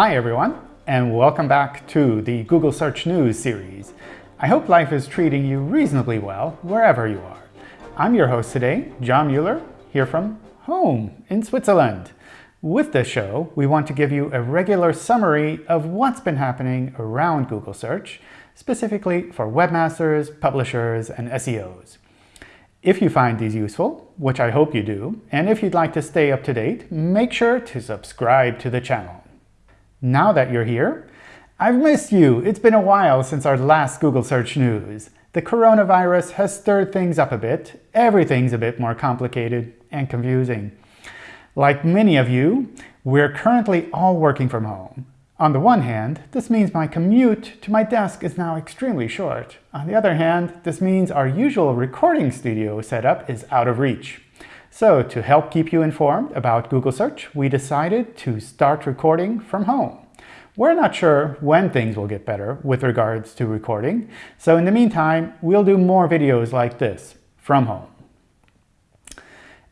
Hi everyone, and welcome back to the Google Search News series. I hope life is treating you reasonably well wherever you are. I'm your host today, John Mueller, here from home in Switzerland. With this show, we want to give you a regular summary of what's been happening around Google Search, specifically for webmasters, publishers, and SEOs. If you find these useful, which I hope you do, and if you'd like to stay up to date, make sure to subscribe to the channel. Now that you're here, I've missed you. It's been a while since our last Google Search News. The coronavirus has stirred things up a bit. Everything's a bit more complicated and confusing. Like many of you, we're currently all working from home. On the one hand, this means my commute to my desk is now extremely short. On the other hand, this means our usual recording studio setup is out of reach. So to help keep you informed about Google Search, we decided to start recording from home. We're not sure when things will get better with regards to recording, so in the meantime, we'll do more videos like this from home.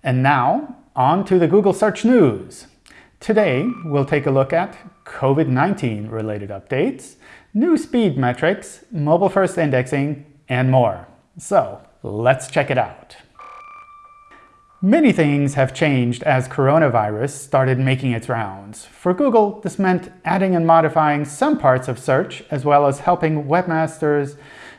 And now, on to the Google Search News. Today, we'll take a look at COVID-19 related updates, new speed metrics, mobile-first indexing, and more. So let's check it out. Many things have changed as coronavirus started making its rounds. For Google, this meant adding and modifying some parts of search, as well as helping webmasters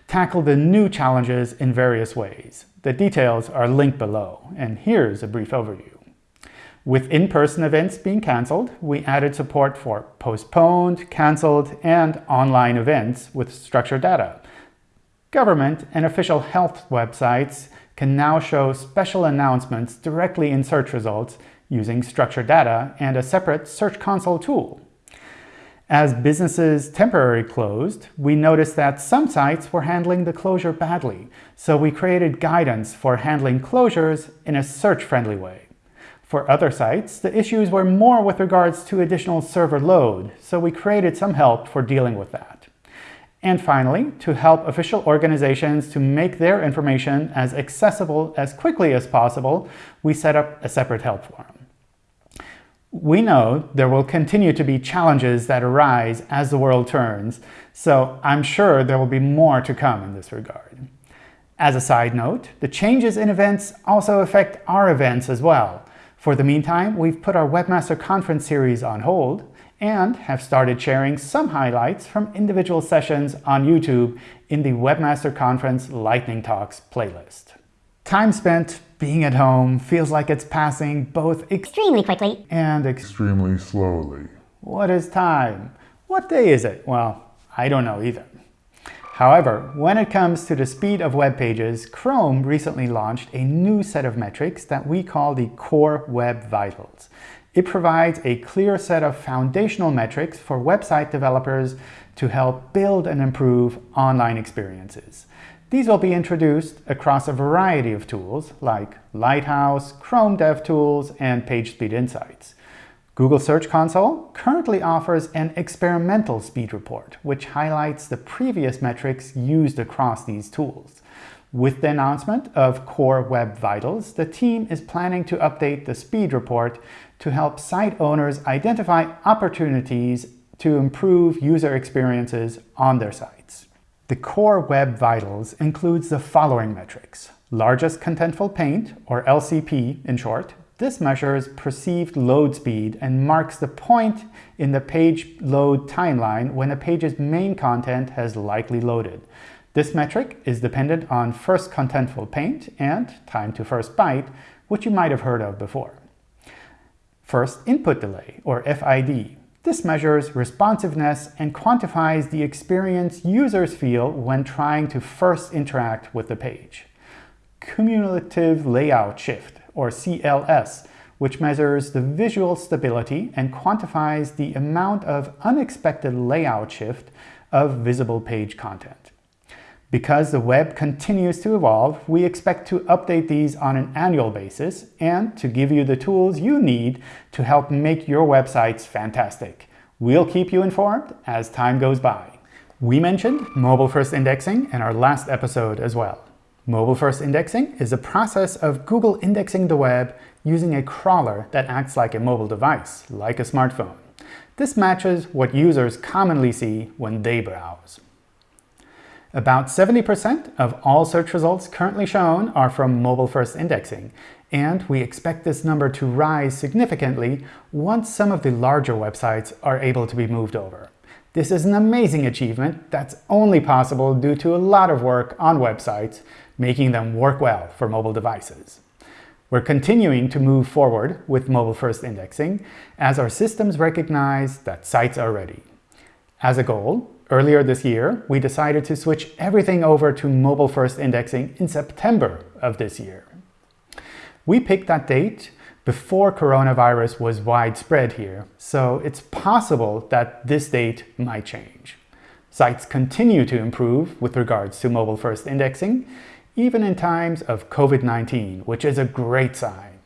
tackle the new challenges in various ways. The details are linked below, and here's a brief overview. With in-person events being cancelled, we added support for postponed, cancelled, and online events with structured data. Government and official health websites can now show special announcements directly in search results using structured data and a separate Search Console tool. As businesses temporarily closed, we noticed that some sites were handling the closure badly, so we created guidance for handling closures in a search-friendly way. For other sites, the issues were more with regards to additional server load, so we created some help for dealing with that. And finally, to help official organizations to make their information as accessible as quickly as possible, we set up a separate help forum. We know there will continue to be challenges that arise as the world turns, so I'm sure there will be more to come in this regard. As a side note, the changes in events also affect our events as well. For the meantime, we've put our Webmaster Conference series on hold and have started sharing some highlights from individual sessions on YouTube in the Webmaster Conference Lightning Talks playlist. Time spent being at home feels like it's passing both extremely quickly and extremely slowly. What is time? What day is it? Well, I don't know either. However, when it comes to the speed of web pages, Chrome recently launched a new set of metrics that we call the Core Web Vitals. It provides a clear set of foundational metrics for website developers to help build and improve online experiences. These will be introduced across a variety of tools like Lighthouse, Chrome DevTools, and PageSpeed Insights. Google Search Console currently offers an experimental speed report, which highlights the previous metrics used across these tools. With the announcement of Core Web Vitals, the team is planning to update the speed report to help site owners identify opportunities to improve user experiences on their sites. The Core Web Vitals includes the following metrics. Largest Contentful Paint, or LCP in short, this measures perceived load speed and marks the point in the page load timeline when a page's main content has likely loaded. This metric is dependent on first contentful paint and time to first byte, which you might have heard of before. First input delay, or FID. This measures responsiveness and quantifies the experience users feel when trying to first interact with the page. Cumulative layout shift or CLS, which measures the visual stability and quantifies the amount of unexpected layout shift of visible page content. Because the web continues to evolve, we expect to update these on an annual basis and to give you the tools you need to help make your websites fantastic. We'll keep you informed as time goes by. We mentioned mobile-first indexing in our last episode as well. Mobile-first indexing is a process of Google indexing the web using a crawler that acts like a mobile device, like a smartphone. This matches what users commonly see when they browse. About 70% of all search results currently shown are from mobile-first indexing, and we expect this number to rise significantly once some of the larger websites are able to be moved over. This is an amazing achievement that's only possible due to a lot of work on websites, making them work well for mobile devices. We're continuing to move forward with mobile-first indexing as our systems recognize that sites are ready. As a goal, Earlier this year, we decided to switch everything over to mobile-first indexing in September of this year. We picked that date before coronavirus was widespread here, so it's possible that this date might change. Sites continue to improve with regards to mobile-first indexing, even in times of COVID-19, which is a great sign.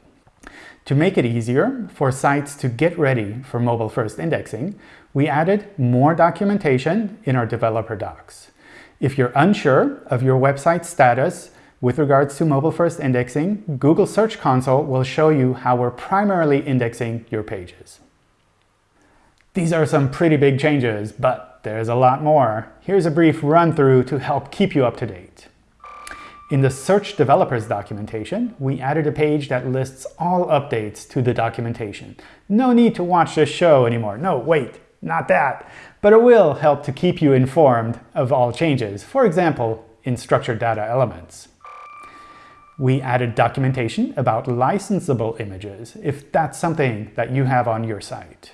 To make it easier for sites to get ready for mobile-first indexing, we added more documentation in our developer docs. If you're unsure of your website status with regards to mobile-first indexing, Google Search Console will show you how we're primarily indexing your pages. These are some pretty big changes, but there's a lot more. Here's a brief run-through to help keep you up to date. In the Search Developers documentation, we added a page that lists all updates to the documentation. No need to watch this show anymore. No, wait, not that. But it will help to keep you informed of all changes, for example, in structured data elements. We added documentation about licensable images, if that's something that you have on your site.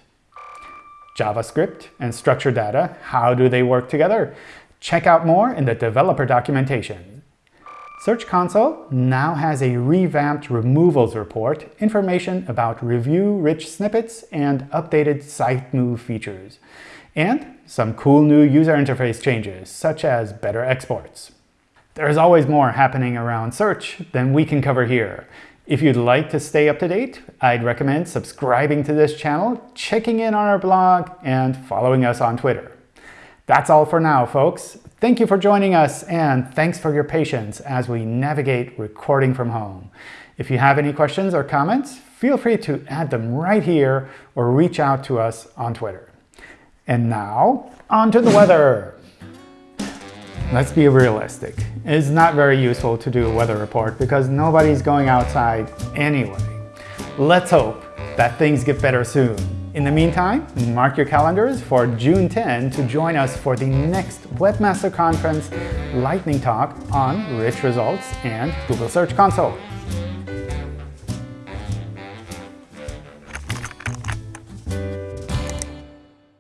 JavaScript and structured data, how do they work together? Check out more in the developer documentation. Search Console now has a revamped removals report, information about review-rich snippets, and updated site move features. And some cool new user interface changes, such as better exports. There's always more happening around search than we can cover here. If you'd like to stay up to date, I'd recommend subscribing to this channel, checking in on our blog, and following us on Twitter. That's all for now, folks. Thank you for joining us, and thanks for your patience as we navigate recording from home. If you have any questions or comments, feel free to add them right here or reach out to us on Twitter. And now, on to the weather. Let's be realistic. It's not very useful to do a weather report because nobody's going outside anyway. Let's hope that things get better soon. In the meantime, mark your calendars for June 10 to join us for the next Webmaster Conference Lightning Talk on rich results and Google Search Console.